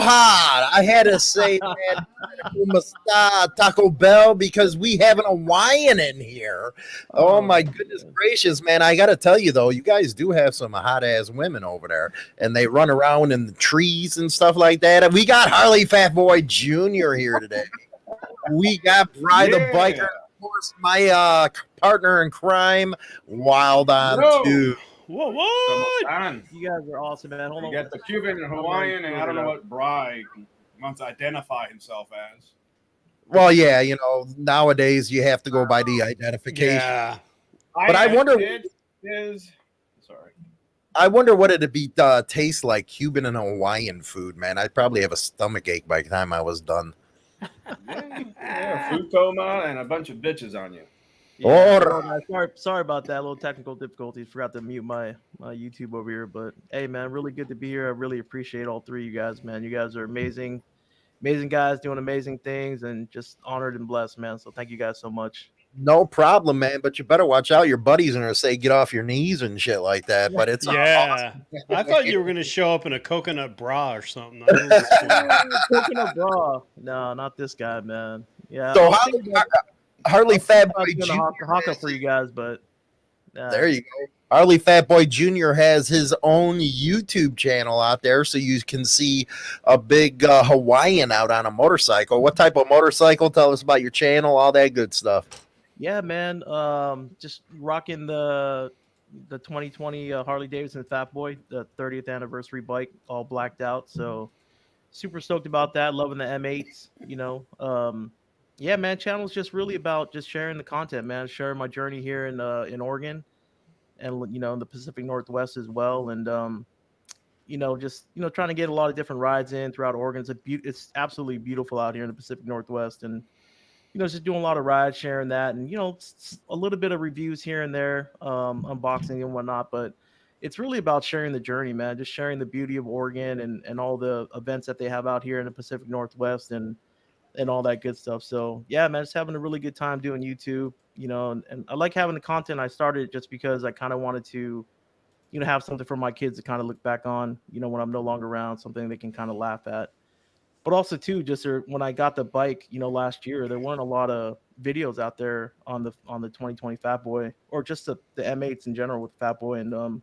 hard. I had to say that Taco Bell because we have an Hawaiian in here. Oh, oh my goodness gracious, man. I got to tell you, though, you guys do have some hot ass women over there and they run around in the trees and stuff like that. And we got Harley Fat Boy Jr. here today. we got Bry yeah. the Biker. Of course, my uh, partner in crime, Wild On no. 2. Whoa, what? You guys are awesome, man. Hold you on. Got the Cuban and Hawaiian, and I don't know what Bry wants to identify himself as. Well, yeah, you know, nowadays you have to go by the identification. Yeah. But I, I wonder is sorry. I wonder what it'd be uh, taste like Cuban and Hawaiian food, man. I'd probably have a stomach ache by the time I was done. yeah, food coma and a bunch of bitches on you. Yeah, oh, sorry, sorry about that. A little technical difficulties. Forgot to mute my my YouTube over here. But hey, man, really good to be here. I really appreciate all three of you guys, man. You guys are amazing, amazing guys doing amazing things, and just honored and blessed, man. So thank you guys so much. No problem, man. But you better watch out. Your buddies are gonna say get off your knees and shit like that. But it's yeah. Awesome. I thought you were gonna show up in a coconut bra or something. coconut bra? No, not this guy, man. Yeah. So how, Harley Fat Boy Jr. for you guys, but uh, there you go. Harley Fat Boy Jr. has his own YouTube channel out there, so you can see a big uh, Hawaiian out on a motorcycle. What type of motorcycle? Tell us about your channel, all that good stuff. Yeah, man. Um, just rocking the the 2020 uh, Harley Davidson Fat Boy, the 30th anniversary bike, all blacked out. So super stoked about that. Loving the M8s. You know, um, yeah, man, channel's just really about just sharing the content, man, sharing my journey here in uh in Oregon and you know in the Pacific Northwest as well. And um, you know, just you know, trying to get a lot of different rides in throughout Oregon. It's a be- it's absolutely beautiful out here in the Pacific Northwest, and you know, just doing a lot of rides, sharing that, and you know, a little bit of reviews here and there, um, unboxing and whatnot. But it's really about sharing the journey, man. Just sharing the beauty of Oregon and and all the events that they have out here in the Pacific Northwest, and and all that good stuff. So yeah, man, just having a really good time doing YouTube, you know, and, and I like having the content. I started just because I kind of wanted to, you know, have something for my kids to kind of look back on, you know, when I'm no longer around, something they can kind of laugh at. But also too, just when I got the bike, you know, last year, there weren't a lot of videos out there on the on the 2020 Fat Boy or just the, the M8s in general with Fat Boy, and um,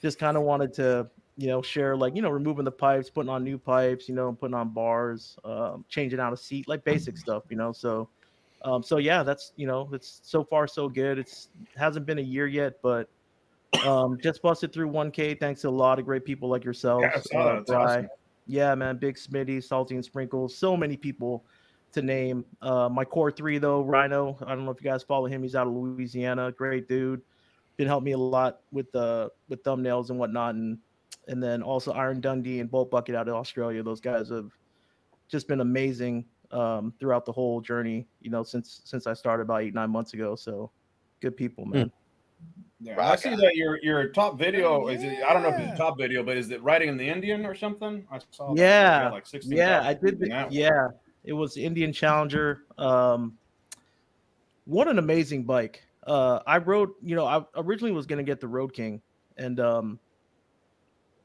just kind of wanted to you know, share like, you know, removing the pipes, putting on new pipes, you know, putting on bars, um, changing out a seat, like basic stuff, you know. So, um, so yeah, that's you know, it's so far so good. It's hasn't been a year yet, but um, just busted through 1K thanks to a lot of great people like yourself. Yeah, uh, awesome. yeah, man, Big Smitty, Salty and Sprinkles, so many people to name. Uh, my core three though, Rhino. I don't know if you guys follow him. He's out of Louisiana, great dude. Been helping me a lot with the uh, with thumbnails and whatnot, and and then also Iron Dundee and Bolt Bucket out of Australia. Those guys have just been amazing um, throughout the whole journey. You know, since since I started about eight nine months ago. So good people, hmm. man. Yeah, I see that your your top video is it, I don't know if it's a top video, but is it writing in the Indian or something? I saw yeah, like yeah, I did. The, yeah, it was Indian Challenger. Um, what an amazing bike! Uh, I rode, you know, I originally was gonna get the Road King, and um,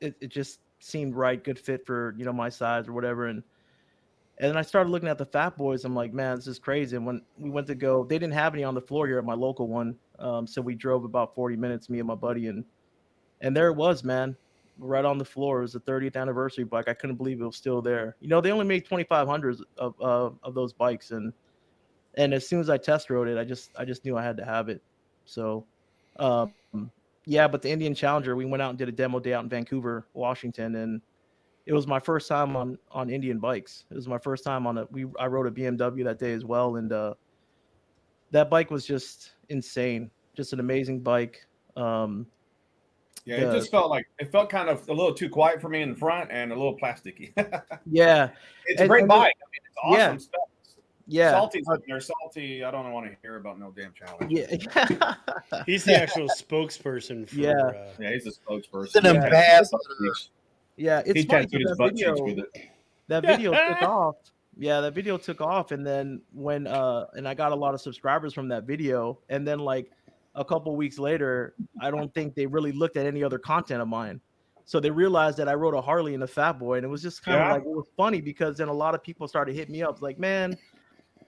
it, it just seemed right, good fit for you know my size or whatever. And and then I started looking at the Fat Boys. I'm like, man, this is crazy. And when we went to go, they didn't have any on the floor here at my local one. Um, so we drove about 40 minutes, me and my buddy, and and there it was, man, right on the floor. It was the 30th anniversary bike. I couldn't believe it was still there. You know, they only made 2,500 of uh, of those bikes, and and as soon as I test rode it, I just I just knew I had to have it. So, um, yeah, but the Indian Challenger, we went out and did a demo day out in Vancouver, Washington, and it was my first time on on Indian bikes. It was my first time on a we I rode a BMW that day as well, and uh, that bike was just insane, just an amazing bike. Um, yeah, the, it just felt like it felt kind of a little too quiet for me in the front and a little plasticky. yeah, it's and, a great bike. I mean, it's awesome yeah. stuff. Yeah, salty's up there. Salty. I don't want to hear about no damn challenge. Yeah, he's the actual spokesperson. For, yeah, uh, yeah, he's a spokesperson. He's an ambassador. Yeah, it's he funny that video. That video took off. Yeah, that video took off, and then when uh, and I got a lot of subscribers from that video, and then like a couple weeks later, I don't think they really looked at any other content of mine. So they realized that I wrote a Harley and a Fat Boy, and it was just kind of Yeah. like it was funny because then a lot of people started hitting me up like, "Man,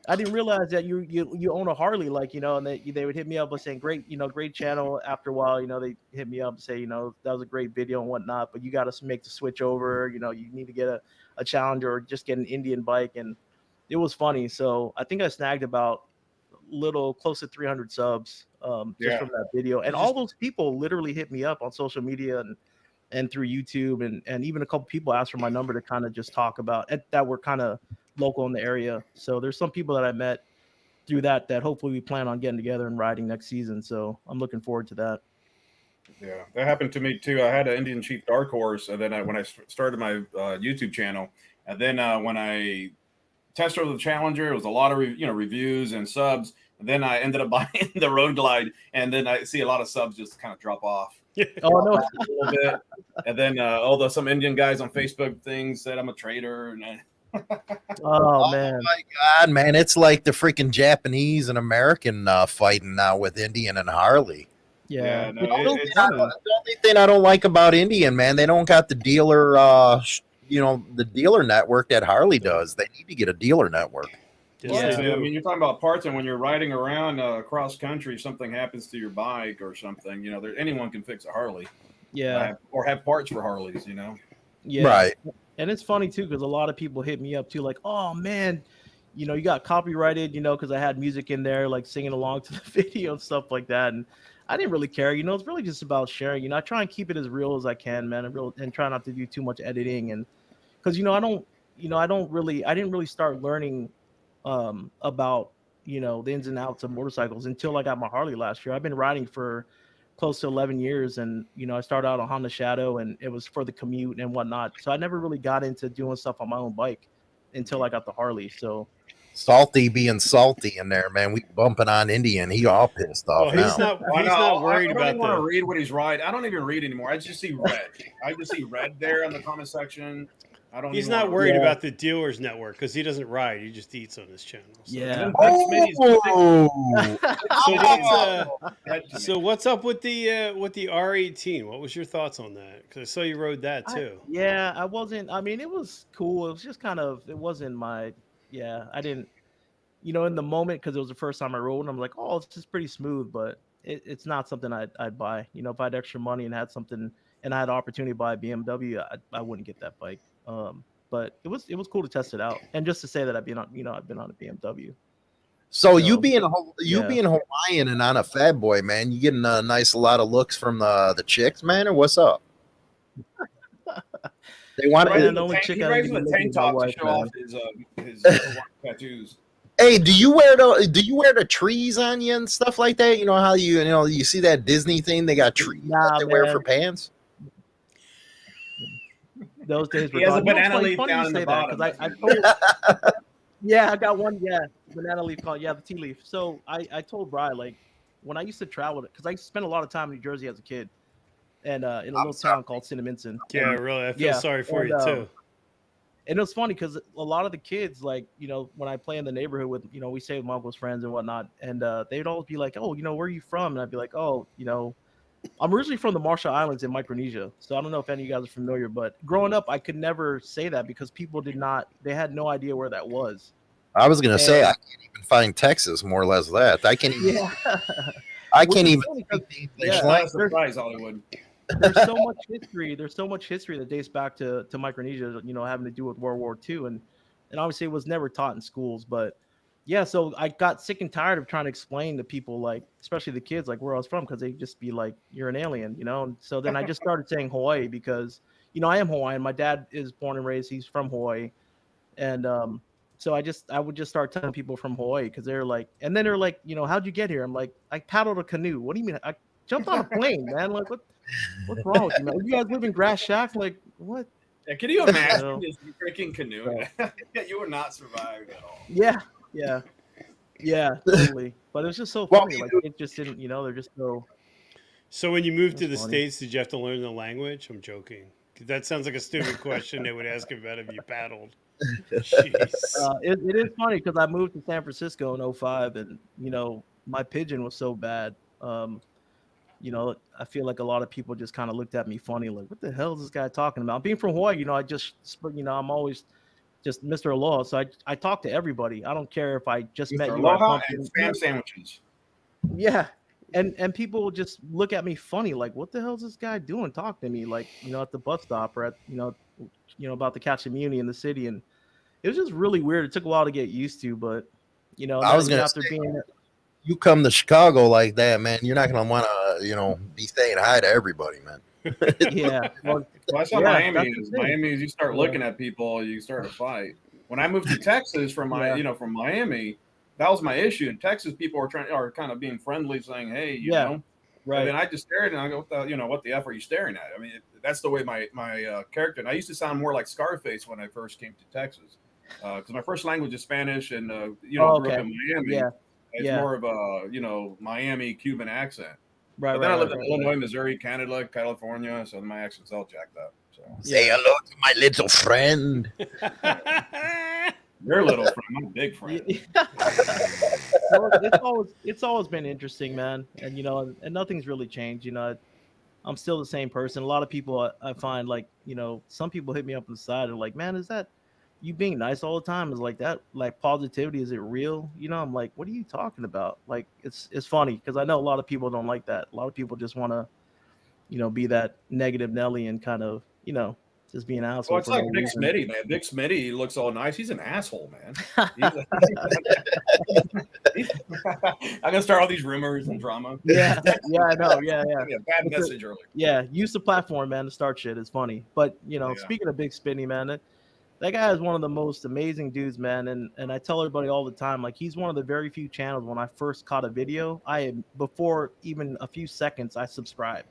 I didn't realize that you you you own a Harley, like you know." And they they would hit me up by saying, "Great, you know, great channel." After a while, you know, they hit me up and say, "You know, that was a great video and whatnot, but you got to make the switch over. You know, you need to get a a Challenger or just get an Indian bike." And it was funny. So I think I snagged about little close to 300 subs um, just Yeah. from that video. And all those people literally hit me up on social media and and through YouTube and and even a couple people asked for my number to kind of just talk about that were kind of local in the area. So there's some people that I met through that that hopefully we plan on getting together and riding next season. So I'm looking forward to that. Yeah, that happened to me too. I had an Indian Chief Dark Horse, and then when I, when I s- started my uh, YouTube channel, and then uh, when I tested the Challenger, it was a lot of re- you know reviews and subs. And then I ended up buying the Road Glide, and then I see a lot of subs just kind of drop off Oh no, a little bit. And then uh, although some Indian guys on Facebook things said I'm a traitor, and I, oh man. my god, man! It's like the freaking Japanese and American uh, fighting now with Indian and Harley. Yeah. Yeah, no, It's it- so it's- The only thing I don't like about Indian, man, they don't got the dealer, uh, sh- you know, the dealer network that Harley does. They need to get a dealer network. Yes, Yeah. I mean, you're talking about parts, and when you're riding around uh, cross country, something happens to your bike or something. You know, there, anyone can fix a Harley, yeah. uh, or have parts for Harleys. You know, Yeah. Right. And it's funny too because a lot of people hit me up too, like, "Oh man, you know, you got copyrighted, you know, because I had music in there, like singing along to the video and stuff like that." And I didn't really care, you know. It's really just about sharing. You know, I try and keep it as real as I can, man, and real and try not to do too much editing and because you know I don't, you know, I don't really, I didn't really start learning um about you know the ins and outs of motorcycles until I got my Harley last year. I've been riding for close to 11 years and you know i started out on honda shadow and it was for the commute and whatnot so i never really got into doing stuff on my own bike until i got the harley so Salty being salty in there, man. We bumping on Indian. He all pissed Well, off he's now. not. He's know, not worried I, I about don't want to read what he's riding. I don't even read anymore. I just see red. I just see red there in the comment section. I don't. He's not wanna- worried Yeah. about the dealers network because he doesn't ride. He just eats on his channel. So. yeah Oh, So what's uh, Head to me. so what's up with the uh, with the R18? What was your thoughts on that? Because I saw you rode that I- too. yeah i wasn't i mean it was cool it was just kind of it wasn't my yeah i didn't you know in the moment because it was the first time i rode and i'm like oh it's just pretty smooth but it, it's not something I'd, I'd buy you know if i had extra money and had something and i had the opportunity to buy a bmw i, I wouldn't get that bike um but it was it was cool to test it out and just to say that i've been on you know i've been on a bmw So you being a you yeah. being Hawaiian and on a fat boy, man, you getting a nice lot of looks from the the chicks, man, or what's up? They want Right, He and the only tank- chick he I raised need to the be tank looking at top to show my off his uh, his tattoos. Hey, do you wear the do you wear the trees on you and stuff like that? You know how you you know you see that Disney thing? They got trees Nah, that they wear for pants. Those days were He has a gone. You know, it's banana funny- leaf funny down you in the say that, 'cause bottom. I, I told, yeah, I got one. Yeah, banana leaf called. Yeah, the tea leaf. So I, I told Bry like when I used to travel because I spent a lot of time in New Jersey as a kid, and uh, in a I'm little sorry. town called Cinnaminson. Yeah, And, really. I feel yeah, sorry for and, you too. and it was funny because a lot of the kids, like you know, when I play in the neighborhood with you know, we stay with my uncle's friends and whatnot, and uh, they'd always be like, "Oh, you know, where are you from?" And I'd be like, "Oh, you know." I'm originally from the Marshall Islands in Micronesia, so I don't know if any of you guys are familiar. But growing up, I could never say that because people did not, they had no idea where that was. I was gonna say I can't even find Texas more or less that. I can't even Yeah, I can't even funny 'cause speak the Yeah. A surprise, Hollywood. there's so much history. There's so much history that dates back to to Micronesia. You know, having to do with World War II, and and obviously it was never taught in schools. But yeah, so I got sick and tired of trying to explain to people, like especially the kids, like where I was from, because they'd just be like, "You're an alien," you know. And so then I just started saying Hawaii because you know I am Hawaiian. My dad is born and raised. He's from Hawaii, and um, so I just I would just start telling people from Hawaii because they're like, and then they're like, you know, how'd you get here? I'm like, I paddled a canoe. What do you mean? I jumped on a plane, man. Like what? What's wrong with you, man? You guys live in Grass Shack? Like what? Yeah, can you imagine So- this freaking canoe? you would not survive at all. Yeah, yeah, yeah, totally. But it was just so funny. you Like it just didn't, you know, they're just so. So when you moved to the funny. states, did you have to learn the language? I'm joking. That sounds like a stupid question they would ask about if you paddled. Jeez. Uh, it, it is funny because I moved to San Francisco in 05 and you know my pidgin was so bad. Um, you know, I feel like a lot of people just kind of looked at me funny, like, what the hell is this guy talking about? Being from Hawaii, you know, I just, you know, I'm always just Mr. Aloha. So I, I talk to everybody. I don't care if I just met you. Aloha and spam sandwiches. Yeah. And and people will just look at me funny, like, what the hell is this guy doing? Talk to me, like, you know, at the bus stop or at, you know, you know, about to catch a muni in the city. And it was just really weird. It took a while to get used to, but you know, I was gonna after say- being You come to Chicago like that, man. You're not gonna want to, you know, be saying hi to everybody, man. yeah. Well, Well, that's how Yeah, Miami that's is. Miami is you start Yeah. looking at people, you start a fight. When I moved to Texas from my, Yeah. you know, from Miami, that was my issue. In Texas, people are trying are kind of being friendly, saying, "Hey, you Yeah. know." And right. then I just stared and I go, what the, you know, what the f are you staring at? I mean, it, that's the way my my uh, character. And I used to sound more like Scarface when I first came to Texas, because my first language is Spanish, and uh, you know, Oh, grew up in Miami. Yeah. It's yeah. more of a you know Miami Cuban accent. Right. But then right, I lived right, in right. Illinois, Missouri, Canada, California, so my accent's all jacked up. So Say Yeah. hello to my little friend. you're little friend, I'm a big friend. Yeah. So it's always it's always been interesting, man, and you know, and, and nothing's really changed. You know, I'm still the same person. A lot of people I, I find like you know, some people hit me up on the side and like, man, is that you being nice all the time? Is like that like positivity? Is it real? You know, I'm like, what are you talking about? Like, it's it's funny because I know a lot of people don't like that. A lot of people just want to, you know, be that negative Nelly and kind of you know just be an asshole. Well, it's like reason. Smitty, man. Big Smitty looks all nice. He's an asshole, man. I'm gonna start all these rumors and drama. Yeah, yeah, I know. Yeah, yeah. Yeah, bad It's a- message earlier. yeah, use the platform, man, to start shit. It's funny, but you know, Yeah. speaking of Big Smitty, man, that, that guy is one of the most amazing dudes, man. And and I tell everybody all the time, like he's one of the very few channels when I first caught a video, I had before even a few seconds, I subscribed.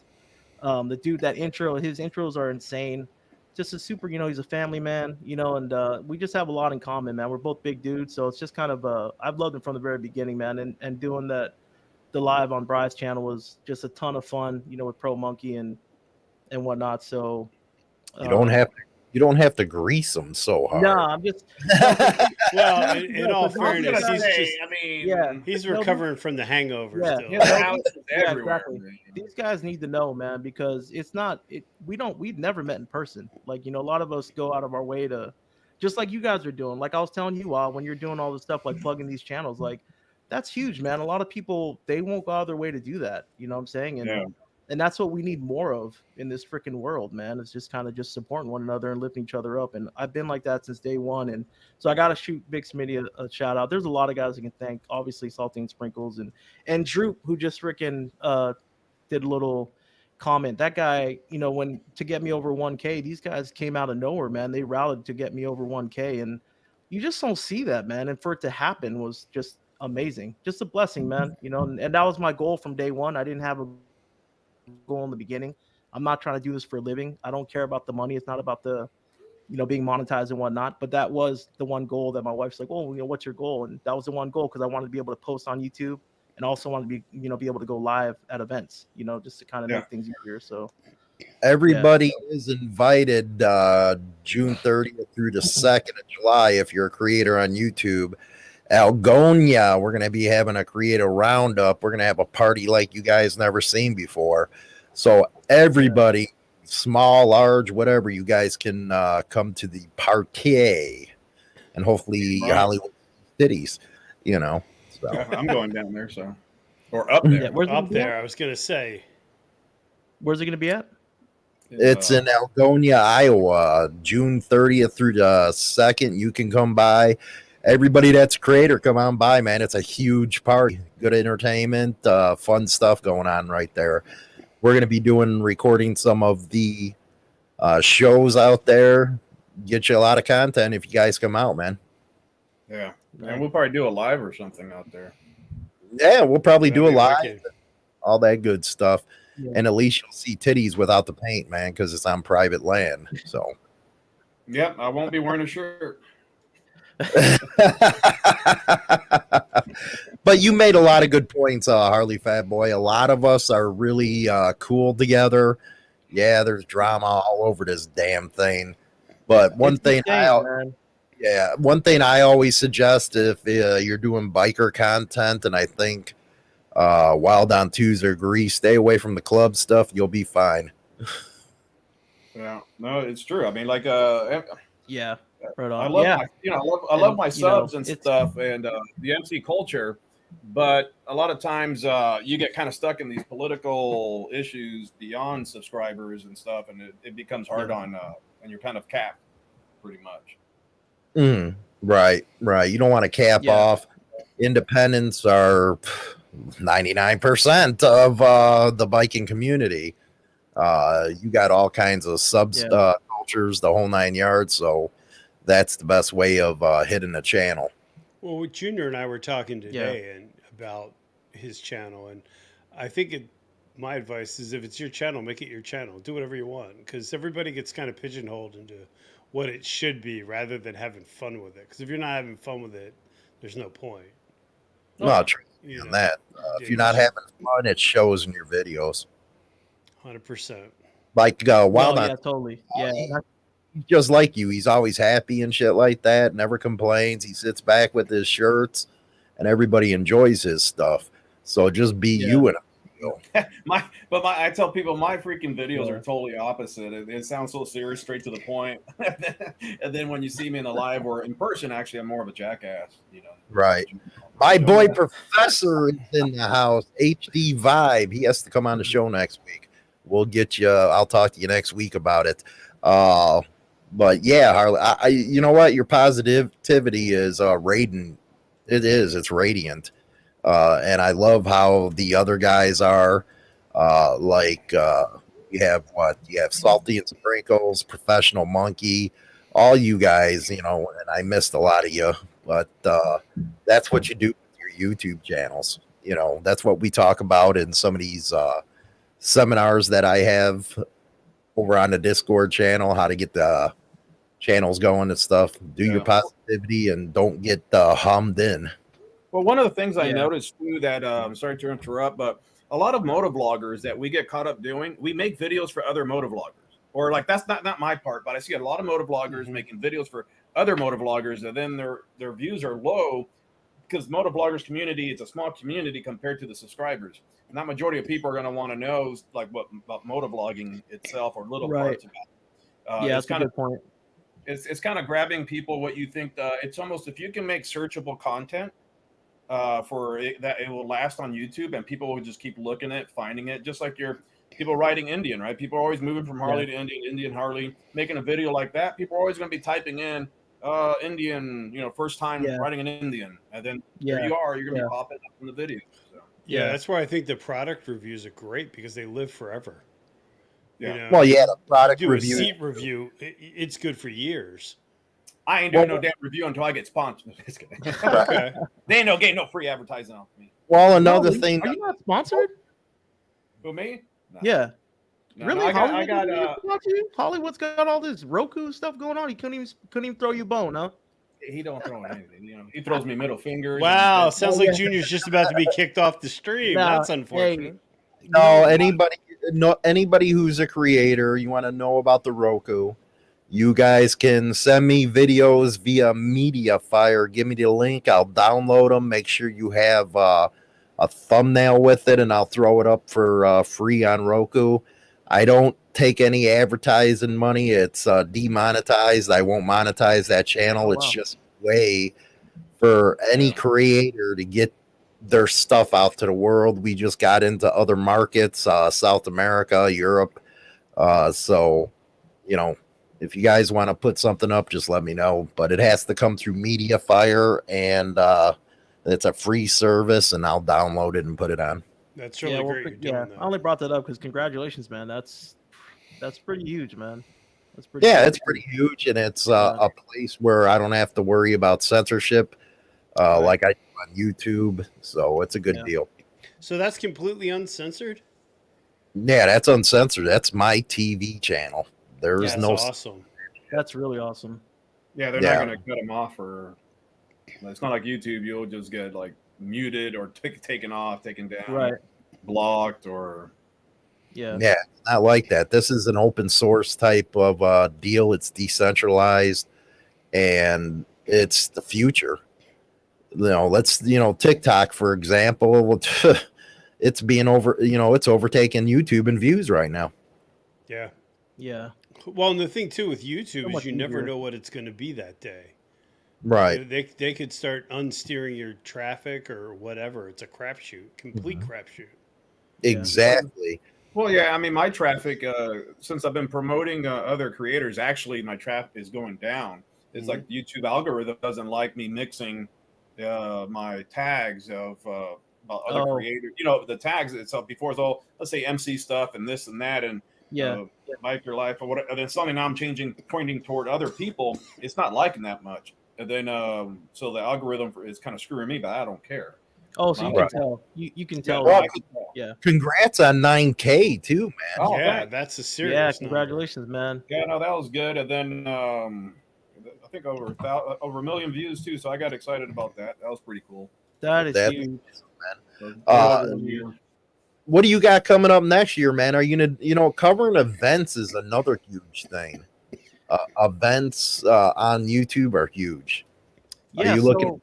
Um, the dude, that intro, his intros are insane. Just a super, you know, he's a family man, you know, and uh, we just have a lot in common, man. We're both big dudes, so it's just kind of uh, I've loved him from the very beginning, man, and and doing that the live on Bry's channel was just a ton of fun, you know, with Pro Monkey and and whatnot. So You don't uh, have to. You don't have to grease them so hard. No, I'm just well, in, in No, all 'cause I was fairness, gonna he's say, just I mean, Yeah. he's recovering from the hangover Yeah. still. his house is Yeah, exactly. these guys need to know, man, because it's not it. We don't. We've never met in person. Like you know, a lot of us go out of our way to, just like you guys are doing. Like I was telling you, all when you're doing all this stuff, like plugging these channels, like that's huge, man. A lot of people they won't go out of their way to do that. You know what I'm saying? And Yeah. And that's what we need more of in this freaking world, man. It's just kind of just supporting one another and lifting each other up. And I've been like that since day one. And so I got to shoot Big Smitty a, a shout out. There's a lot of guys I can thank. Obviously, Salty and Sprinkles and and Droop, who just freaking uh, did a little comment. That guy, you know, when to get me over 1K, these guys came out of nowhere, man. They rallied to get me over 1K, and you just don't see that, man. And for it to happen was just amazing, just a blessing, man. You know, and, and that was my goal from day one. I didn't have a goal in the beginning. I'm not trying to do this for a living. I don't care about the money. It's not about the, you know, being monetized and whatnot. But that was the one goal that my wife's like, oh, you know, what's your goal? And that was the one goal because I wanted to be able to post on YouTube and also wanted to be, you know, be able to go live at events, you know, just to kind of Yeah. make things easier. So Everybody is invited uh, June 30th through the 2nd of July if you're a creator on YouTube. Algona, we're going to be having a creator roundup. We're going to have a party like you guys never seen before. So everybody, small, large, whatever, you guys can uh, come to the party and hopefully Right. Hollywood cities, you know. So. Yeah, I'm going down there, so or up there. yeah, where's Up gonna be at? there, I was gonna say. Where's it going to be at? It's in Algona, Iowa, June 30th through the 2nd. You can come by. Everybody that's a creator, come on by, man. It's a huge party. Good entertainment, uh, fun stuff going on right there. We're going to be doing, recording some of the uh, shows out there. Get you a lot of content if you guys come out, man. yeah, and we'll probably do a live or something out there. Yeah, we'll probably do a That'd be live, wicked. all that good stuff. Yeah. And at least you'll see titties without the paint, man, because it's on private land. So. Yep, I won't be wearing a shirt. but you made a lot of good points, uh, Harley Fat Boy. A lot of us are really uh, cool together. Yeah, there's drama all over this damn thing. But one It's thing, I, game, man. yeah, one thing I always suggest if uh, you're doing biker content, and I think Uh, Wild on Twos or Grease. Stay away from the club stuff. You'll be fine. Yeah, no, it's true. I mean, like, uh, Yeah. Right on. I love yeah. my, you know, I love, I love And, my you know, subs and stuff and uh, the MC culture, but a lot of times uh, you get kind of stuck in these political issues beyond subscribers and stuff, and it, it becomes hard Yeah. on, uh, and you're kind of capped pretty much. Mm, right, right. You don't want to cap Yeah. off. Independents are 99% of uh, the biking community. Uh, you got all kinds of sub Yeah. uh, cultures, the whole nine yards. So that's the best way of uh, hitting a channel. Well, with Junior and I were talking today and about his channel, and I think it, my advice is if it's your channel, make it your channel. Do whatever you want because everybody gets kind of pigeonholed into what it should be rather than having fun with it. Because if you're not having fun with it, there's no point. No, trust You on know, that. Uh, if you're not having fun, it shows in your videos. hundred percent. Like uh, Wild No, on yeah, totally. Yeah. that- he's just like you. He's always happy and shit like that. Never complains. He sits back with his shirts, and everybody enjoys his stuff. So just be Yeah. you and My, but my, I tell people my freaking videos are totally opposite. It, it sounds so serious, straight to the point. and then when you see me in the live or in person, actually, I'm more of a jackass. You know, right. My boy Professor is in the house. HD Vibe. He has to come on the show next week. We'll get you. I'll talk to you next week about it. Uh, but yeah, Harley. I, I you know what? Your positivity is uh, radiant. It is. It's radiant. Uh, and I love how the other guys are. Uh, like uh, you have what you have, Salty and Sprinkles, Professional Monkey, all you guys. You know, and I missed a lot of you, but uh, that's what you do with your YouTube channels. You know, that's what we talk about in some of these uh, seminars that I have over on the Discord channel, how to get the channels going and stuff. Do your positivity and don't get uh, hummed in. Well, one of the things I Yeah. noticed too that um, sorry to interrupt, but a lot of motovloggers that we get caught up doing, we make videos for other motovloggers, or like that's not not my part, but I see a lot of motovloggers making videos for other motovloggers, and then their their views are low because motovloggers community it's a small community compared to the subscribers, and that majority of people are going to want to know like what about motovlogging itself or little Right. parts about. It. Uh, yeah, it's that's a kind of good point. It's it's kind of grabbing people what you think uh, it's almost if you can make searchable content uh, for it, that it will last on YouTube and people will just keep looking at it, finding it, just like your people writing Indian, right? People are always moving from Harley to Indian, Indian Harley, making a video like that. People are always going to be typing in uh, Indian, you know, first time Yeah. writing an Indian, and then Yeah. there you are, you're going to Yeah. be popping up in the video. So, Yeah, Yeah. that's why I think the product reviews are great because they live forever. Yeah, You know, Well, yeah, the product do a review. seat review, i it's good for years. I ain't doing Well, no damn review until I get sponsored. Just kidding. Okay. they ain't no getting no free advertising off me. Well, another No, thing. Are you not sponsored? Who me? No. Yeah. No, no, really? I got, I Hollywood got didn't uh, even watch you? Hollywood's got all this Roku stuff going on. He couldn't even couldn't even throw you a bone, huh? he don't throw anything. You know, he throws me middle fingers. Wow, sounds like Junior's just about to be kicked off the stream. Nah, That's unfortunate. No, anybody, no, anybody who's a creator, you want to know about the Roku, you guys can send me videos via MediaFire. Give me the link. I'll download them. Make sure you have uh, a thumbnail with it, and I'll throw it up for uh, free on Roku. I don't take any advertising money. It's uh, demonetized. I won't monetize that channel. Oh, it's just way for any creator to get their stuff out to the world. We just got into other markets, uh, South America, Europe. Uh, so, you know, if you guys want to put something up, just let me know. But it has to come through MediaFire, and uh, it's a free service, and I'll download it and put it on. That's really yeah, well, great. quick- yeah. doing I only brought that up because congratulations, man. That's that's pretty huge, man. That's pretty. Yeah, cool. it's pretty huge, and it's uh, Yeah. a place where I don't have to worry about censorship, uh, Right. like I do on YouTube. So it's a good Yeah. deal. So that's completely uncensored. Yeah, that's uncensored. That's my TV channel. There's That's no awesome. That's really awesome. Yeah, they're Yeah. not going to cut them off or it's not like YouTube. You'll just get like muted or t- taken off, taken down, Right. blocked, or Yeah. Yeah, not like that. This is an open source type of uh, deal. It's decentralized, and it's the future. You know, let's you know TikTok for example. it's being over. You know, it's overtaking YouTube and views right now. Yeah. Yeah. Well, and the thing too with YouTube is much you never know what it's going to be that day. Right. They they could start unsteering your traffic or whatever. It's a crapshoot, complete Mhm. crapshoot. Exactly. Well, yeah, I mean, my traffic uh, since I've been promoting uh, other creators, actually, my traffic is going down. It's like the YouTube algorithm doesn't like me mixing uh, my tags of uh, other Oh. creators. You know, the tags itself before it's all let's say MC stuff and this and that and Yeah. uh, your life or whatever. And then suddenly now I'm changing, pointing toward other people. It's not liking that much. And then um, so the algorithm for, is kind of screwing me, but I don't care. oh, so you Right. can tell. You you can tell. Yeah, I can tell. Congrats on 9K too, man. Oh, yeah, thanks. that's a serious. yeah. number. Congratulations, man. Yeah, no, that was good. And then um, I think over a thou- over a million views too. So I got excited about that. That was pretty cool. That is That- huge. So, Uh, over a year. What do you got coming up next year, man? Are you gonna, you know, covering events is another huge thing. Uh, events uh, on YouTube are huge. Are Yeah. you looking- so-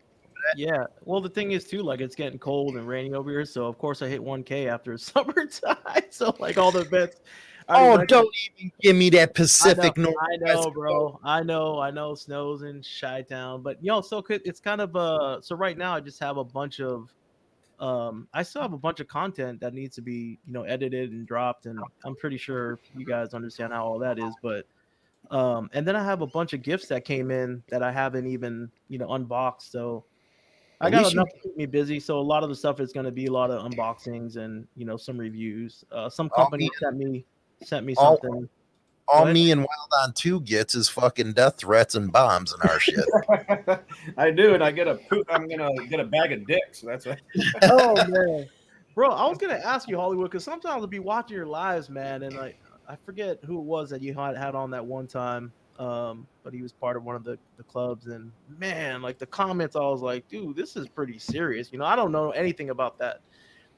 yeah. Well, the thing is too, like it's getting cold and raining over here, so of course I hit 1K after summertime. so like all the events. I Oh, don't even give me that I Pacific know, Northwest. I know, bro. I know, I know. Snows in Chi Town, but you know, so could- it's kind of uh. So right now, I just have a bunch of, um, I still have a bunch of content that needs to be, you know, edited and dropped, and I'm pretty sure you guys understand how all that is. But, um, and then I have a bunch of gifts that came in that I haven't even, you know, unboxed. So. I got enough to keep me busy, so a lot of the stuff is going to be a lot of unboxings and you know some reviews. Uh, some Oh, company sent me sent me something. All What? me and Wild on Two gets is fucking death threats and bombs and our shit. I do, and I get a poop. I'm gonna get a bag of dicks. That's it. oh man, bro, I was gonna ask you Hollywood because sometimes I'll be watching your lives, man, and like I forget who it was that you had had on that one time. Um, but he was part of one of the, the clubs, and man, like the comments, I was like, dude, this is pretty serious. You know, I don't know anything about that.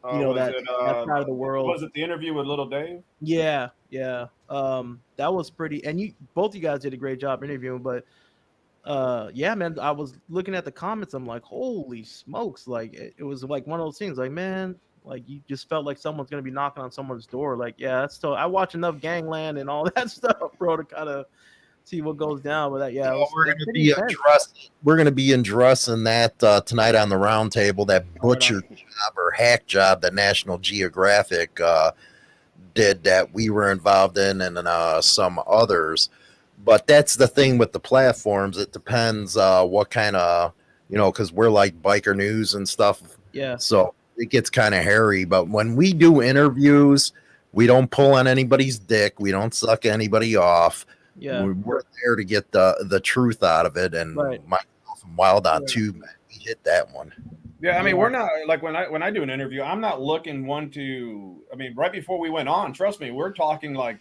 Uh, You know was that, it, that uh, side of the world. Was it the interview with Little Dave? Yeah, yeah. Um, that was pretty, and you both you guys did a great job interviewing, but uh, yeah, man, I was looking at the comments. I'm like, holy smokes! Like it, it was like one of those things. Like, man, like you just felt like someone's gonna be knocking on someone's door. Like, yeah, that's so. I watch enough Gangland and all that stuff, bro, to kind of see what goes down. But that, yeah, Oh, was, we're gonna be addressing we're gonna be addressing that uh, tonight on the round table. That Right butcher job or hack job that National Geographic uh, did that we were involved in, and uh, some others. But that's the thing with the platforms. It depends uh, what kind of you know, because we're like biker news and stuff. Yeah, So it gets kind of hairy. But when we do interviews, we don't pull on anybody's dick. We don't suck anybody off. Yeah, We're, we're there to get the the truth out of it. And Right. myself and Wild on Yeah. Tube, man, we hit that one. Yeah, I mean, we're not like when I when I do an interview, I'm not looking one to. I mean, right before we went on, trust me, we're talking like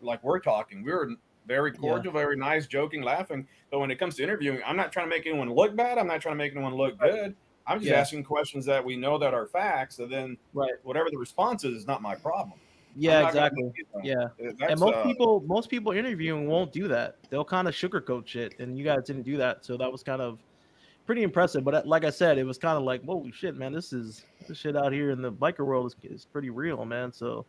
like we're talking. We were very cordial, very nice, joking, laughing. But when it comes to interviewing, I'm not trying to make anyone look bad. I'm not trying to make anyone look good. I'm just Yeah. asking questions that we know that are facts, and then Right. whatever the response is, is not my problem. I'm yeah, exactly. Yeah. that's, and most uh, people most people interviewing won't do that they'll kind of sugarcoat shit and you guys didn't do that so that was kind of pretty impressive but uh, like i said it was kind of like holy shit man this is this shit out here in the biker world is, is pretty real man so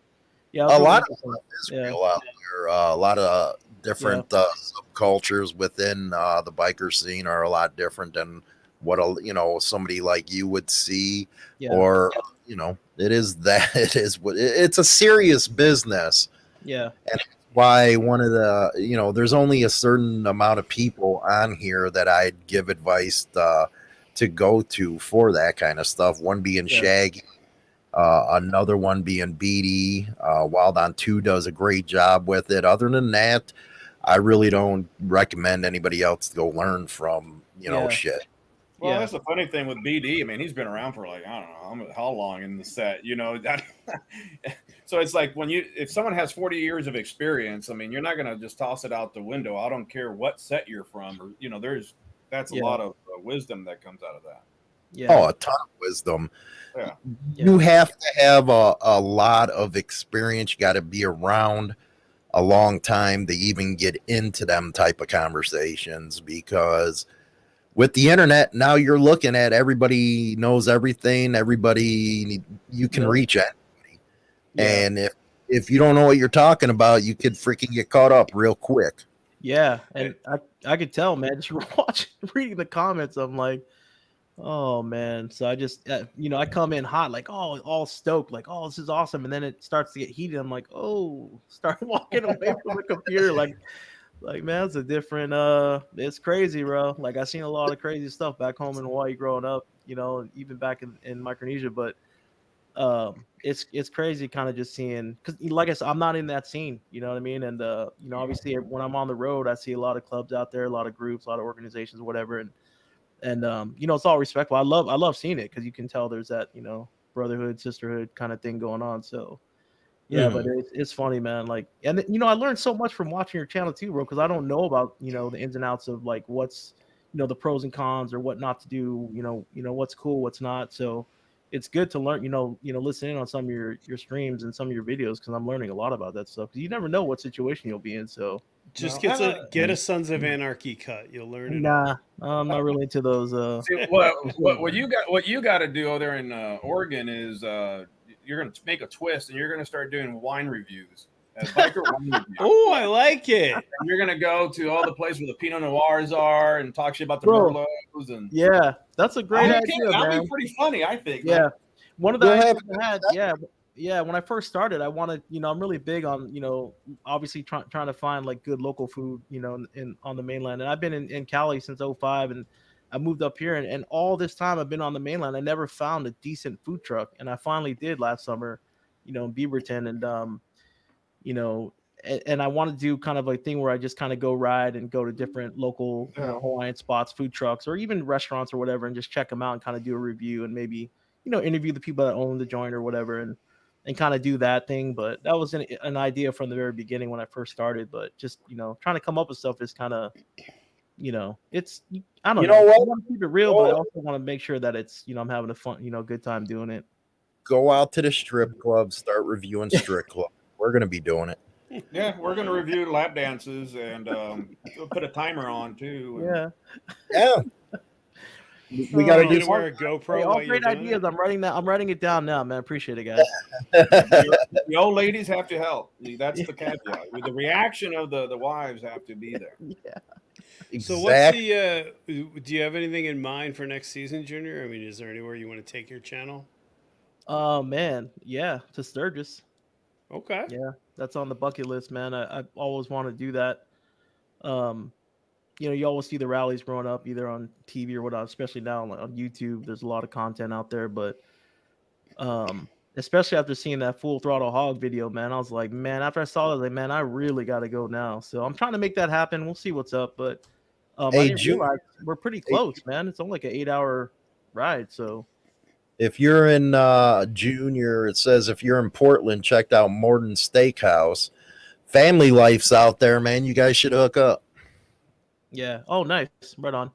yeah A lot of interesting. It's Yeah. real out there. Uh, a lot of different uh, subcultures within uh, the biker scene are a lot different than what a you know somebody like you would see yeah or you know it is that it is what it's a serious business. Yeah. And why one of the you know there's only a certain amount of people on here that i'd give advice uh, to go to for that kind of stuff. One being Yeah. shaggy uh, another one being BD uh, wild on 2 does a great job with it. Other than that i really don't recommend anybody else to go learn from you know Yeah. shit Well, Yeah. that's the funny thing with BD. I mean, he's been around for like I don't know how long in the set, you know. That, so it's like when you if someone has forty years of experience, I mean, you're not gonna just toss it out the window. I don't care what set you're from, or you know, there's that's a Yeah. lot of uh, wisdom that comes out of that. yeah oh a ton of wisdom Yeah. you have to have a, a lot of experience you got to be around a long time to even get into them type of conversations because with the internet, now you're looking at everybody knows everything. Everybody you can Yep. reach at, Yeah. and if if you don't know what you're talking about, you could freaking get caught up real quick. Yeah, and I I could tell, man, just watching reading the comments, I'm like, oh man. So I just uh, you know I come in hot, like oh all stoked, like oh this is awesome, and then it starts to get heated. I'm like oh, start walking away from the computer, like like man, it's a different uh, it's crazy, bro. Like I seen a lot of crazy stuff back home in Hawaii growing up, you know, even back in, in Micronesia, but um it's it's crazy kind of just seeing because like i said i'm not in that scene you know what i mean and uh you know obviously when i'm on the road i see a lot of clubs out there a lot of groups a lot of organizations whatever and and um you know it's all respectful i love i love seeing it because you can tell there's that you know brotherhood sisterhood kind of thing going on so yeah but it's, it's funny man like and you know i learned so much from watching your channel too bro because i don't know about you know the ins and outs of like what's you know the pros and cons or what not to do you know you know what's cool what's not so it's good to learn, you know, you know, listen in on some of your your streams and some of your videos because I'm learning a lot about that stuff. Because you never know what situation you'll be in. So Just No, get I- a get a Sons of Anarchy cut. You'll learn it. nah, I'm not really into those. Uh, See, what, what, what you got what you got to do over there in uh, Oregon is uh, you're going to make a twist and you're going to start doing wine reviews. Uh, biker wine reviews. Oh, I like it. And you're going to go to all the places where the Pinot Noirs are and talk shit about the Bro. Merlots and yeah, that's a great I'll idea, be, I'll be pretty funny, I think. man. Yeah, one of the ideas have- I had, yeah, yeah. When I first started, I wanted, you know, I'm really big on, you know, obviously trying trying to find like good local food, you know, in, in on the mainland. And I've been in, in Cali since 05 and I moved up here, and, and all this time I've been on the mainland. I never found a decent food truck, and I finally did last summer, you know, in Beaverton, and um, you know, and, and I want to do kind of a thing where I just kind of go ride and go to different local you know, Hawaiian spots, food trucks, or even restaurants or whatever, and just check them out and kind of do a review and maybe you know interview the people that own the joint or whatever, and and kind of do that thing. But that was an, an idea from the very beginning when I first started. But just you know trying to come up with stuff is kind of you know it's I don't You know. know what? I want to keep it real, but I also want to make sure that it's you know I'm having a fun you know good time doing it. Go out to the strip club, start reviewing strip club. We're gonna be doing it. Yeah, we're going to review lap dances and um, we'll put a timer on too. and- Yeah. Yeah. We- we got to do You wear a Hey, GoPro all great ideas. it? I'm writing that. I'm writing it down now, man. Appreciate it, guys. The old ladies have to help. That's the caveat. The reaction of the, the wives have to be there. yeah. So what's the? Uh, do you have anything in mind for next season, Junior? I mean, is there anywhere you want to take your channel? Oh man, yeah, to Sturgis. Okay. Yeah, that's on the bucket list, man. I, I always want to do that. Um, you know, you always see the rallies growing up, either on TV or whatnot. Especially now on, on YouTube, there's a lot of content out there. But, um, especially after seeing that full throttle hog video, man, I was like, man, after I saw that, like, man, I really got to go now. So I'm trying to make that happen. We'll see what's up, but um, Hey, didn't Ju- realize we're pretty close, man. It's only like an eight hour ride, so If you're in uh junior, it says if you're in Portland, check out Morden Steakhouse. Family life's out there, man. You guys should hook up. yeah. Oh, nice, right on.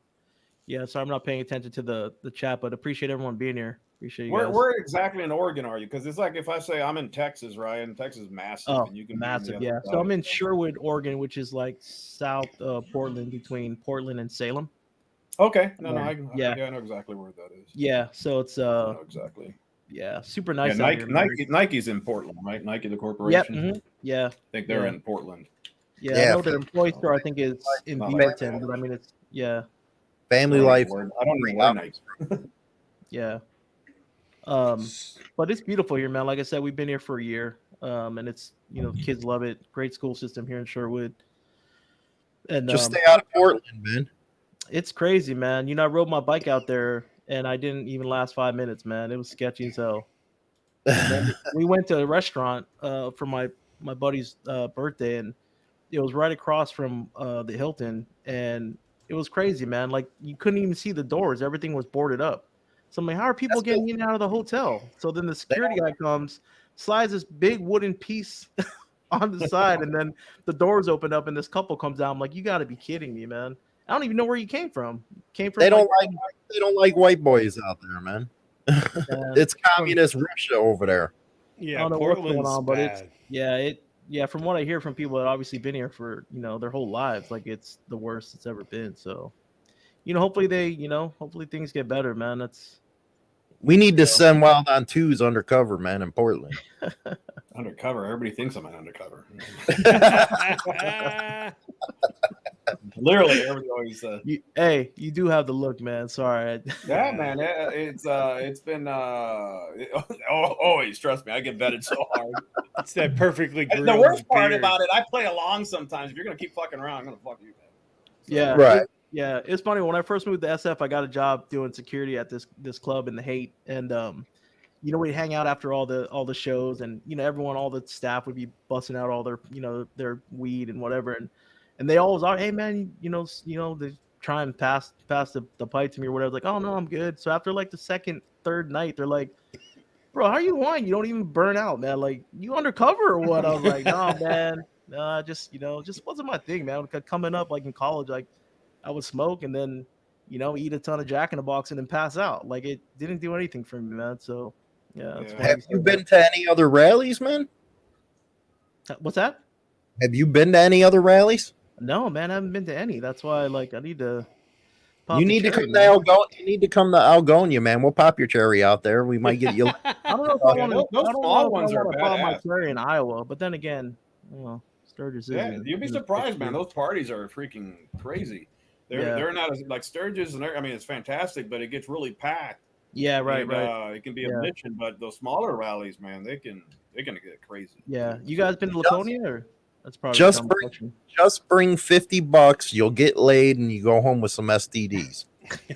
Yeah, Sorry, I'm not paying attention to the the chat, but appreciate everyone being here. Appreciate you Where, guys. where exactly in Oregon are you? Because it's like if I say I'm in Texas, right? And Texas is massive. Oh, and you can be on the massive, yeah. So I'm in Sherwood, Oregon, which is like south uh, Portland, between Portland and Salem. Okay. No, no, Yeah. I, Yeah. yeah. I know exactly where that is. Yeah, so it's I uh, know exactly. yeah, super nice. out Nike. Nike, Nike's in Portland, right? Nike, the Yep. corporation. mhm, Yeah, I think they're Yeah. in Portland. yeah. Yeah, I know for- their employee store. I think is in Not like Beaverton, but I mean it's yeah, Family I life. know I don't know where Nike. yeah. Um, but it's beautiful here, man. Like I said, we've been here for a year, um, and it's you know kids love it. Great school system here in Sherwood, and Just um, stay out of Portland, man. it's crazy, man. You know, I rode my bike out there, and I didn't even last five minutes, man. It was sketchy as hell. We went to a restaurant uh, for my my buddy's uh, birthday, and it was right across from uh, the Hilton, and it was crazy, man. Like you couldn't even see the doors; everything was boarded up. So I'm like, how are people That's getting in and out of the hotel? So then the security guy comes, slides this big wooden piece on the side, and then the doors open up, and this couple comes out. I'm like, you got to be kidding me, man. I don't even know where you came from. Came from They don't like, like they don't like white boys out there, man. It's communist Russia over there. Yeah, I don't know what's going Portland's on, but it's- yeah, it yeah. From what I hear from people that obviously been here for you know their whole lives, like it's the worst it's ever been. So you know, hopefully they, you know, hopefully things get better, man. That's We need to send Wild on Twos undercover, man, in Portland. Undercover. Everybody thinks I'm an undercover. Literally, everybody always. Uh, you, hey, you do have the look, man. Sorry. yeah, man. It, it's uh, it's been uh, it, always. Trust me, I get vetted so hard. it's that perfectly. And the worst part about it, I play along sometimes. If you're gonna keep fucking around, I'm gonna fuck you. Man. So, yeah. Right. Yeah, it's funny. When I first moved to SF, I got a job doing security at this this club in the Haight, and um, you know, we'd hang out after all the all the shows, and you know, everyone, all the staff would be busting out all their you know their weed and whatever, and and they always are, hey man, you know, you know, they try and pass pass the, the pipe to me or whatever. Like, oh no, I'm good. So after like the second, third night, they're like, bro, how are you wine? You don't even burn out, man. Like, you undercover or what? I was like, no, man, no, just you know, just wasn't my thing, man. Coming up like in college, like I would smoke and then, you know, eat a ton of Jack in the Box and then pass out. Like it didn't do anything for me, man. So, yeah. Yeah. Have you been to any other rallies, man? Uh, what's that? Have you been to any other rallies? No, man, I haven't been to any. That's why, like, I need to. You the need to cherry, come to man. Algona. You need to come to Algona, man. We'll pop your cherry out there. We might get you. I don't know if I Yeah, want to. those- those I don't small know if ones I are want to pop my badass. cherry in Iowa, but then again, you know, Sturgis is. Yeah, in- you'd be in- surprised, man. Those parties are freaking crazy. They're Yeah. they're not as like Sturgis, and they're- I mean it's fantastic, but it gets really packed. Yeah, right, and, right. Uh, it can be Yeah. a mission, but those smaller rallies, man, they can they're gonna get crazy. yeah, you guys been to Laconia or? That's probably just bring- question. Just bring fifty bucks. You'll get laid, and you go home with some STDs.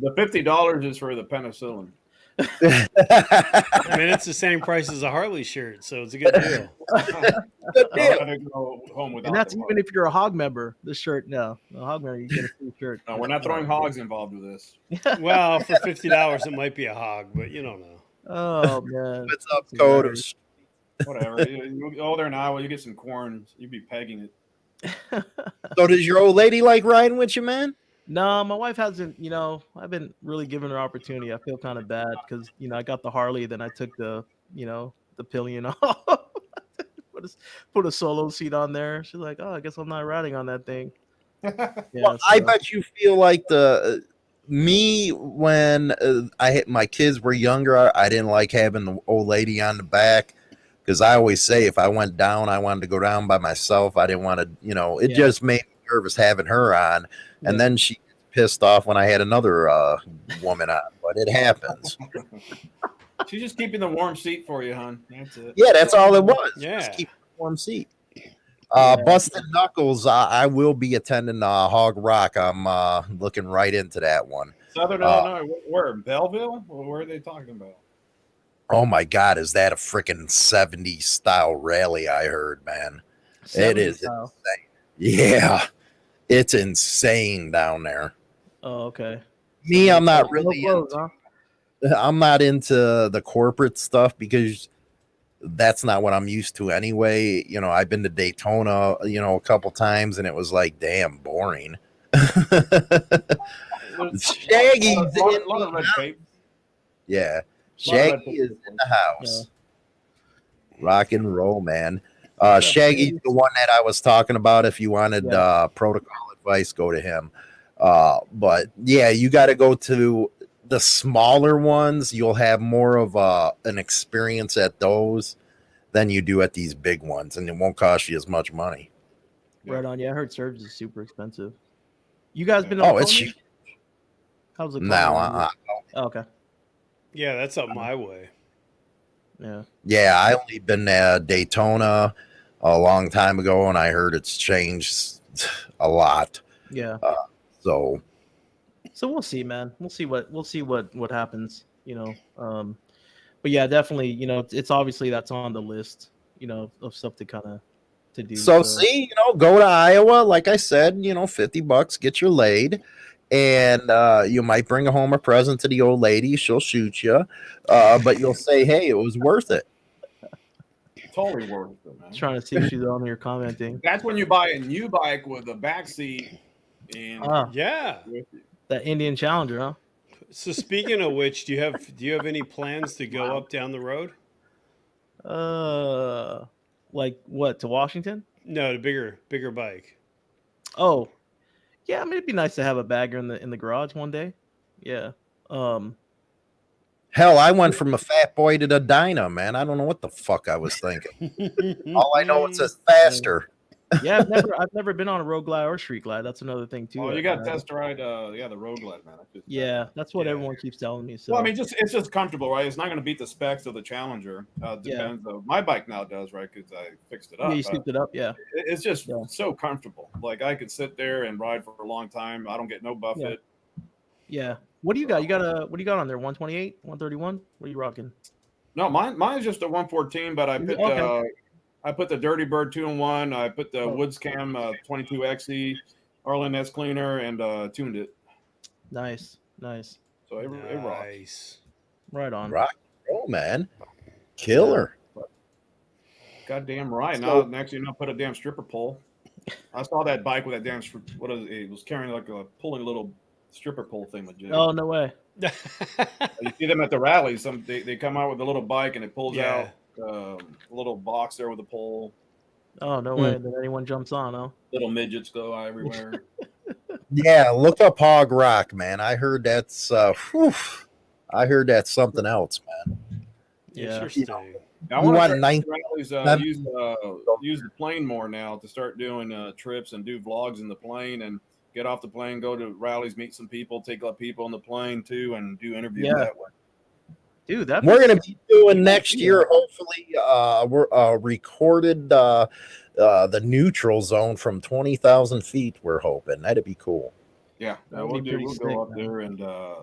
The fifty dollars is for the penicillin. I mean, it's the same price as a Harley shirt, so it's a good deal. Good deal. go home without And that's even if you're a hog member. The shirt, no, a hog member, you get a free shirt. No, we're not throwing hogs involved with this. Well, for fifty dollars, it might be a hog, but you don't know. Oh man, What's up, That's code? hilarious. Whatever. you, you go there in Iowa, you get some corn, you'd be pegging it. So does your old lady like riding with you, man? No, my wife hasn't. You know, I've been really giving her opportunity. I feel kind of bad because you know I got the Harley, then I took the you know the pillion off, put a put a solo seat on there. She's like, oh, I guess I'm not riding on that thing. Yeah, well, I bet you feel like the me when uh, I hit my kids were younger. I, I didn't like having the old lady on the back because I always say if I went down, I wanted to go down by myself. I didn't want to, you know, it Yeah. just made me nervous having her on. And Yeah. then she pissed off when I had another uh, woman on, but it happens. She's just keeping the warm seat for you, hon. That's it. Yeah, that's all it was. Yeah. Just keep a warm seat. Uh, Yeah. Busted Knuckles, uh, I will be attending uh, Hog Rock. I'm uh, looking right into that one. Southern Uh, Illinois. Where? Belleville? Or where are they talking about? Oh my God, is that a freaking 70s style rally? I heard, man. It is 70s Yeah, it's insane down there. Oh, okay. Me, I'm not really. clothes, into- huh? I'm not into the corporate stuff because that's not what I'm used to anyway. You know, I've been to Daytona, you know, a couple times, and it was like, damn, boring. Shaggy's A lot, a in lot of red tape. yeah, Lot of red Shaggy is in the house. Rock and roll, man. Uh, Shaggy's the one that I was talking about. If you wanted Yeah. uh, protocol advice, go to him. Uh, but yeah, you got to go to the smaller ones. You'll have more of uh, an experience at those than you do at these big ones, and it won't cost you as much money. Right on. Yeah, I heard Sturgis is super expensive. You guys been? to Oh, it's huge. How's it? No, uh, Oh, okay. Yeah, that's up my way. Yeah. yeah, I only been at Daytona a long time ago, and I heard it's changed a lot. Yeah. So So we'll see, man. We'll see what we'll see what what happens. You know. Um, but yeah, definitely. You know, it's, obviously that's on the list. You know, of stuff to kind of to do. So see, you know, go to Iowa. Like I said, you know, fifty bucks, get your laid, and uh, you might bring home a present to the old lady. She'll shoot you, uh, but you'll say, "Hey, it was worth it." Totally worth it, man. trying to see if she's on here commenting. That's when you buy a new bike with a back seat and Ah, Yeah. with that Indian Challenger, huh? So speaking of which, do you have do you have any plans to go up down the road? Uh, like what to Washington? No, the bigger bigger bike. Oh, Yeah, I mean it'd be nice to have a bagger in the in the garage one day. Yeah. Um Hell, I went from a fat boy to the Dyna, man. I don't know what the fuck I was thinking. All I know it says faster. yeah, I've never I've never been on a road glide or street glide. That's another thing too. Oh, you got uh, test ride. Uh, yeah, the road glide, man. Just- Yeah, that's what Yeah. everyone keeps telling me. So Well, I mean, just it's just comfortable, right? It's not going to beat the specs of the Challenger. Uh, Yeah. depends. though. My bike now does, right? Because I fixed it up. yeah, you but scooped it up. Yeah. it- it's just Yeah. so comfortable. Like I could sit there and ride for a long time. I don't get no buffet. Yeah. What do you got? You got a what do you got on there? 128, 131? What are you rocking? No, mine mine's just a 114, but I put it? Okay. uh, I put the Dirty Bird two in one. I put the Oh. Woods Cam uh, 22xe Arlen Ness cleaner and uh, tuned it. Nice. Nice. So it, it rocks. nice. Right on. Rock and roll, man. Killer. Goddamn right. So- now next thing you know, put a damn stripper pole. I saw that bike with that damn stri- what is it? it was carrying like a pulling a little stripper pole thing legit. Oh no way. You see them at the rallies. Some they, they come out with a little bike and it pulls Yeah. out um, a little box there with a pole. Oh no Hmm. way. Then anyone jumps on, huh? Little midgets go everywhere. Yeah, look up Hog Rock, man. I heard that's uh whew, I heard that's something else, man. Yeah. Interesting. I You want want to nine- rallies, uh, nine- use uh, use the plane more now to start doing uh, trips and do vlogs in the plane and get off the plane, go to rallies, meet some people, take up people on the plane too, and do interviews Yeah. that way. Dude, that We're gonna be doing next year, hopefully, uh we're uh recorded uh uh the neutral zone from twenty thousand feet, we're hoping. That'd be cool. Yeah, That would we'll be do. We'll sick, go up man. there and uh,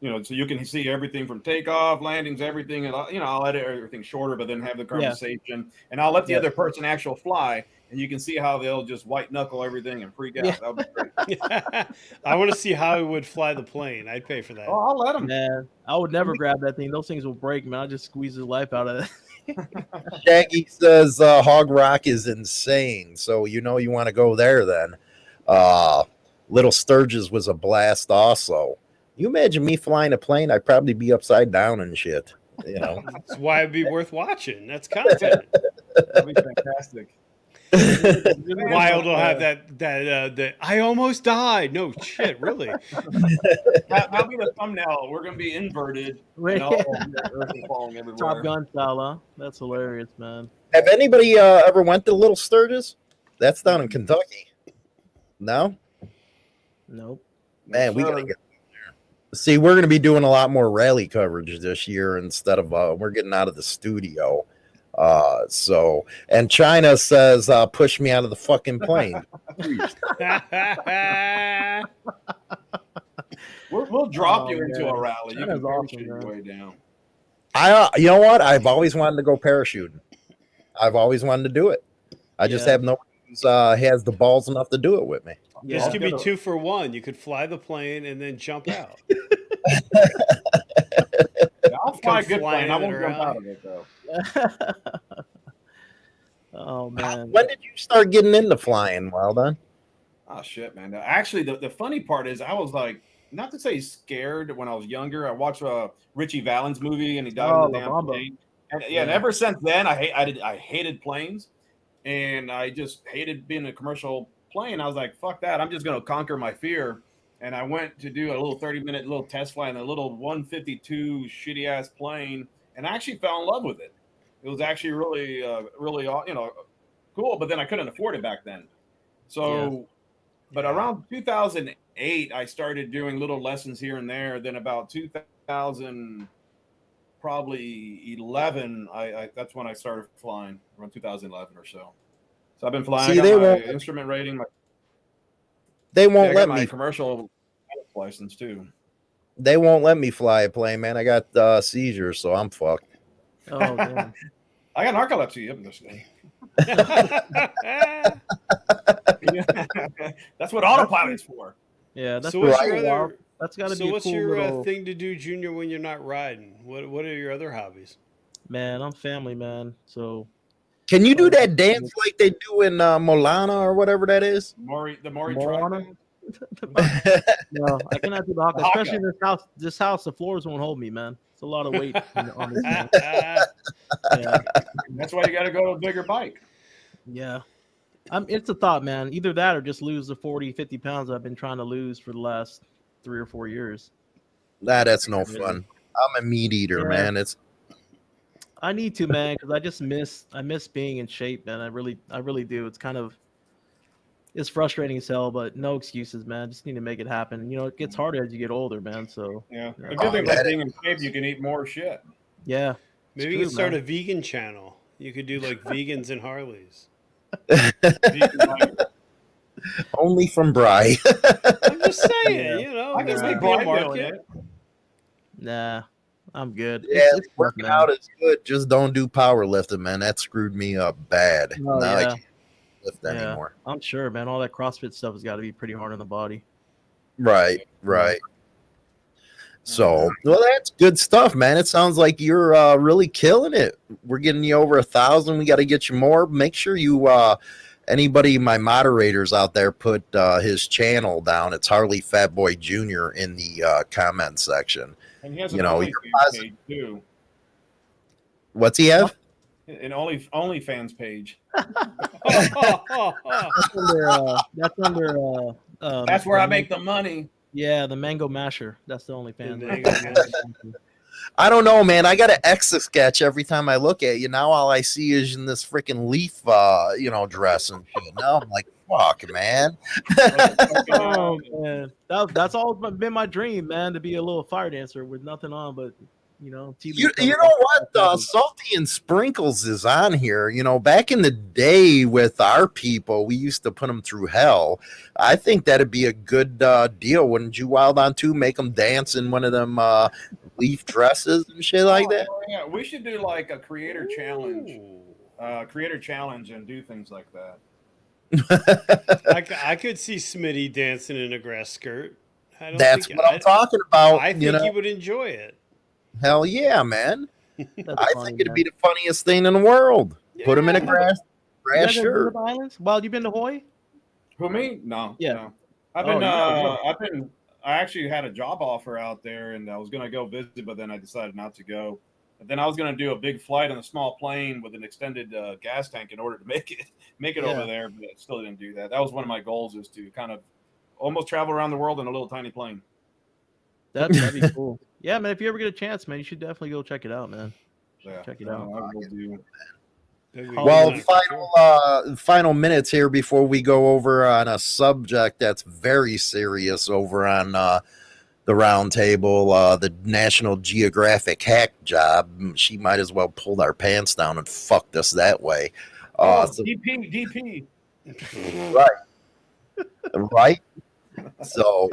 you know, so you can see everything from takeoff, landings, everything, and I'll- you know, I'll edit everything shorter, but then have the conversation, and I'll let the Yeah. other person actual fly, and you can see how they'll just white knuckle everything and freak out. Yeah. That'll be great. I want to see how he would fly the plane. I'd pay for that. Oh, I'll let them. Man, I would never grab that thing. Those things will break, man. I just squeeze the life out of it. Shaggy says uh Hog Rock is insane, so you know you want to go there then. Uh Little Sturgis was a blast also. You imagine me flying a plane, I'd probably be upside down and shit. You know. That's why it'd be worth watching. That's content. That'd be fantastic. Wild will have that that uh, that I almost died. No shit, really. That, that'll be the thumbnail. We're gonna be inverted. Wait, And all the earth is falling everywhere. Top Gun style, huh? That's hilarious, man. Have anybody uh, ever went to Little Sturgis? That's down in Kentucky. No? Nope. Man, we Sure. gotta get there. See, we're gonna be doing a lot more rally coverage this year instead of uh, we're getting out of the studio. Uh, so and China says, uh, push me out of the fucking plane. We'll, we'll drop Oh, you into man. a rally. You can awesome, parachute your way down. I, uh, you know what? I've always wanted to go parachuting. I've always wanted to do it. I just have no who's uh, has the balls enough to do it with me. This I'll could be two for one. You could fly the plane and then jump out. Yeah, I'll fly a good plane. I won't jump out of it though. oh man. When did you start getting into flying? Well done. Oh ah, shit, man! Actually, the, the funny part is, I was like, not to say scared when I was younger. I watched a Ritchie Valens movie, and he died Oh, in the damn plane. And yeah, and ever since then, I hate, I did, I hated planes, and I just hated being in a commercial plane. I was like, fuck that! I'm just gonna conquer my fear. And I went to do a little 30 minute little test flight in a little 152 shitty ass plane, and I actually fell in love with it. It was actually really, uh, really, you know, cool. But then I couldn't afford it back then. So, but around 2008, I started doing little lessons here and there. Then about 2000, probably 11, I, I that's when I started flying around 2011 or so. So I've been flying. See, they my won't- instrument rating, my, They won't let my me. commercial license too. They won't let me fly a plane, man. I got uh, seizures, so I'm fucked. Oh damn. I got narcolepsy. Yep, this thing. That's what autopilot's for. Yeah, that's so what's pretty your other? That's got to So be a what's cool your little uh, thing to do, Junior, when you're not riding? What What are your other hobbies? man. I'm family man, so Can you do that dance like they do in uh, Molana or whatever that is? Maori, the Maori Moana? tribe. no, I cannot do the haka. The haka. Especially in this house. This house, the floors won't hold me, man. It's a lot of weight on on this. thing. Yeah, That's why you got to go to a bigger bike. yeah. I'm, it's a thought, man. Either that or just lose the 40, 50 pounds I've been trying to lose for the last three or four years. Nah, that's no fun. I'm a meat eater, Yeah. man. It's I need to, man, because I just miss I miss being in shape, man. I really I really do. It's kind of it's frustrating as hell, but no excuses, man. Just need to make it happen. You know, it gets mm-hmm. harder as you get older, man. So Yeah. The good thing about being in shape, you can eat more shit. yeah, Maybe you could start man. a vegan channel. You could do like vegans and Harleys. Only from Bry. I'm just saying, Yeah. you know, I can there see might be a market. it. nah, I'm good. yeah, It's- it's working man. out is good. Just don't do powerlifting, man. That screwed me up bad. Oh, now I yeah. Can't lift Yeah. anymore. I'm sure, man. All that CrossFit stuff has got to be pretty hard on the body. Right, right. So, well, that's good stuff, man. It sounds like you're uh, really killing it. We're getting you over a thousand. We got to get you more. Make sure you, uh, anybody, my moderators out there, put uh, his channel down. It's Harley Fat Boy Jr. in the uh, comment section. And he has You an know, OnlyFans positive- too. What's he have? An Only OnlyFans page. That's under. Uh, that's under. Uh, um, That's where I make the money. Yeah, the Mango Masher. That's the only fan. The Mango Masher. I don't know, man. I got an exit sketch every time I look at you. Now all I see is in this freaking leaf, uh, you know, dress and shit. Now I'm like, fuck, man. oh man, that, that's all been my dream, man, to be a little fire dancer with nothing on but you know. TV You, you know what? Uh, Salty and Sprinkles is on here. You know, back in the day with our people, we used to put them through hell. I think that'd be a good uh, deal. Wouldn't you, Wild on Two, make them dance in one of them uh, leaf dresses and shit like that? Oh, yeah, we should do like a creator challenge. Uh, creator challenge and do things like that. I could see Smitty dancing in a grass skirt. I don't That's think, what I'm I, talking about. I think you know, he would enjoy it. Hell yeah, man. I funny, think it'd man. be the funniest thing in the world. Put him in a Yeah. grass You grass guys ever been to shirt. the islands? Well, you been to Hawaii? Who me? No. Yeah. No. I've Oh, been. you uh, know. I've been. I actually had a job offer out there, and I was going to go visit, but then I decided not to go. But then I was going to do a big flight on a small plane with an extended uh, gas tank in order to make it make it Yeah. over there, but I still didn't do that. That was one of my goals, is to kind of almost travel around the world in a little tiny plane. That, that'd be cool. Yeah, man. If you ever get a chance, man, you should definitely go check it out, man. Yeah. Check it out. I will do. Well, final uh, final minutes here before we go over on a subject that's very serious over on uh, the round table. Uh, the National Geographic hack job. She might as well pulled our pants down and fucked us that way. Uh, oh, so- DP, DP. Right. right? So,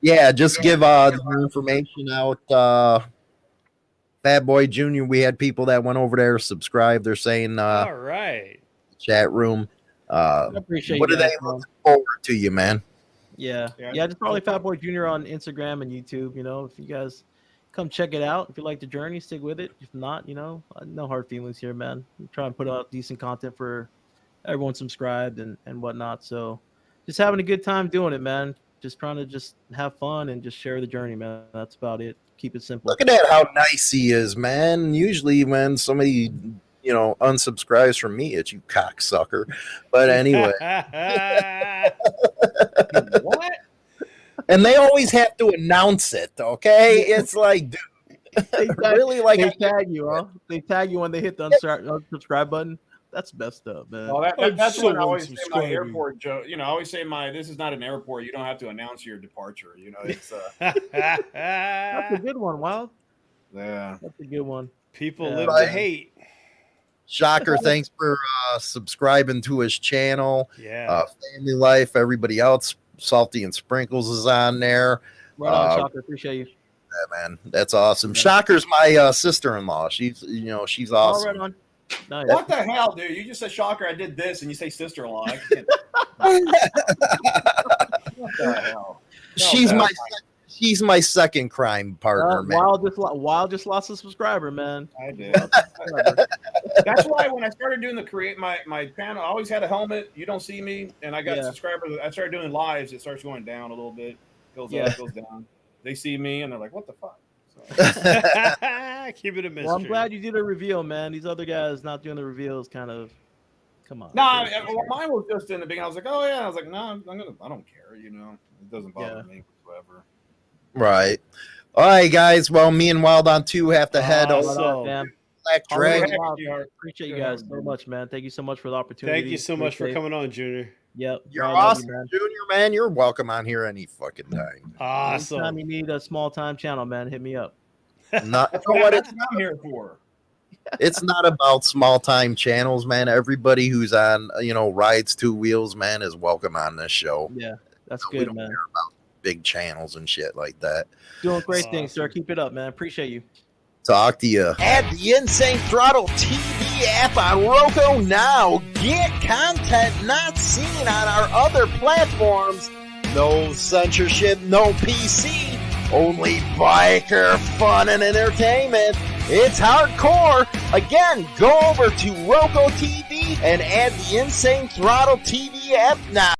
yeah, just give uh, the information out. Uh, Fat Boy Junior, we had people that went over there, subscribed. They're saying uh, All right. chat room. Uh, I appreciate what you do they guys, look forward to you, man? Yeah. Yeah. yeah, just probably Fat Boy Junior on Instagram and YouTube. You know, if you guys come check it out, if you like the journey, stick with it. If not, you know, uh, no hard feelings here, man. We try and put out decent content for everyone subscribed and and whatnot. So, just having a good time doing it, man. Just trying to just have fun and just share the journey, man. That's about it. Keep it simple. Look at that, how nice he is, man. Usually, when somebody, you know, unsubscribes from me, it's you cocksucker. But anyway, what? and they always have to announce it, okay? It's like, dude, They tag, really, like, they tag you, huh? They tag you when they hit the unsubscribe, unsubscribe button. That's messed up, man. Well, that, that, that's so what I always say my airport joke. You know, I always say my this is not an airport. You don't have to announce your departure. You know, it's uh, That's a good one, Wild. yeah. That's a good one. People Yeah. live Right. to hate. Shocker, thanks for uh, subscribing to his channel. Yeah. Uh, Family Life, everybody else, Salty and Sprinkles is on there. Right on, Uh, Shocker. Appreciate you. Yeah, man, that's awesome. Shocker's my uh, sister-in-law. She's, you know, she's All awesome. right on. Nice. What the hell, dude? You just said shocker. I did this, and you say sister-in-law. What the hell? she's No, my, that's she's my second crime partner, Uh, man. Wild just lo- Wild just lost a subscriber, man. I did. That's why when I started doing the create my my channel, I always had a helmet. You don't see me, and I got Yeah. subscribers. I started doing lives. It starts going down a little bit, goes Yeah. up, goes down. They see me, and they're like, "What the fuck?" So, Keep it a mystery. Well, I'm glad you did a reveal, man. These other guys not doing the reveals kind of Come on. No, I mean, well, mine was just in the beginning. I was like, oh yeah. I was like, no, I'm gonna. I don't care. You know, it doesn't bother Yeah. me whatsoever. Right. All right, guys. Well, me and Wild on Two have to head Awesome. over to up, man? Black I'll Dragon. look Dragon. Appreciate you guys so much, man. Thank you so much for the opportunity. Thank you so much for Appreciate it. coming on, Junior. Yep. You're I love you, awesome, man. Junior, man. You're welcome on here any fucking time. Awesome. Anytime you need a small time channel, man, hit me up. Not, you know what, what? It's, I'm here for. it's not about small time channels, man. Everybody who's on, you know, rides two wheels, man, is welcome on this show. Yeah, that's We good, don't man. care about big channels and shit like that. Doing great things, sir. Keep it up, man. Appreciate you. Talk to you. Add the Insane Throttle TV app on Roku now. Get content not seen on our other platforms. No censorship, no PC. Only biker fun and entertainment. It's hardcore. Again, go over to Roku TV and add the Insane Throttle TV app now.